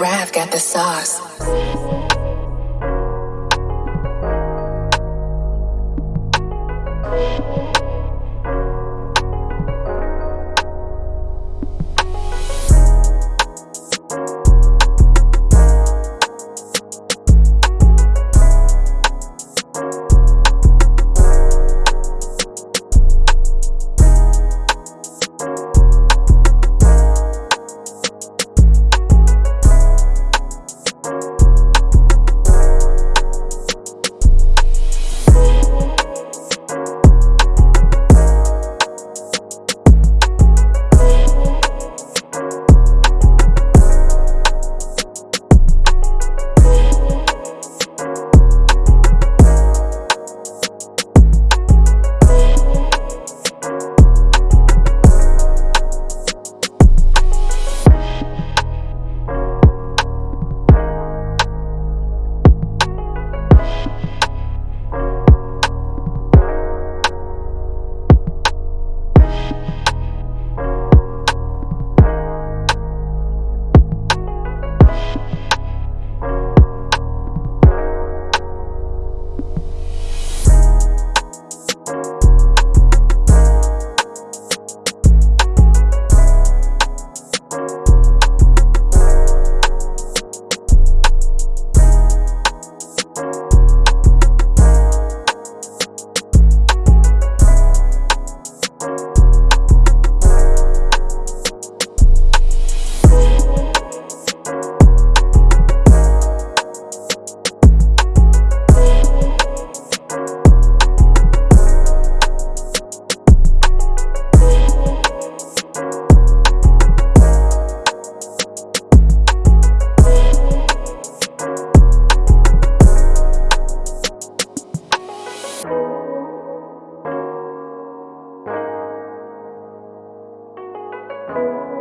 Rav got the sauce. Thank you.